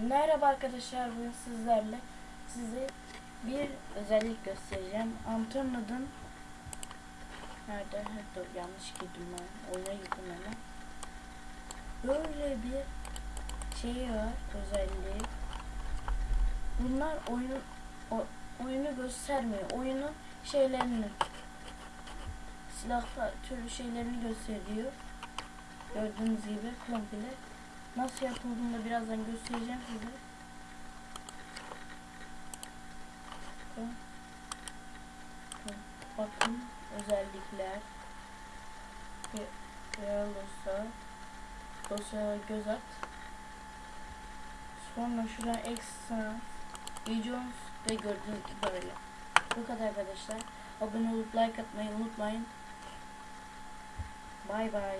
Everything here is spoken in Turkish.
Merhaba arkadaşlar bugün sizlerle size bir özellik göstereceğim. Antonio'nun nerede? Ha, Dur yanlış girdim ben. Oyuna girdim hemen. Böyle bir şey var özelliği. Bunlar oyunun o, oyunu göstermiyor. Oyunun şeylerini silahla türlü şeylerini gösteriyor. Gördüğünüz gibi komple. Nasıl yapıldığını da birazdan göstereceğim size. Bakın. Özellikler. Real dosya. Dosyaya göz at. Sonra şuradan ekstra videos ve gördüğünüz gibi böyle. Bu kadar arkadaşlar. Abone olup like atmayı unutmayın. Bay bay.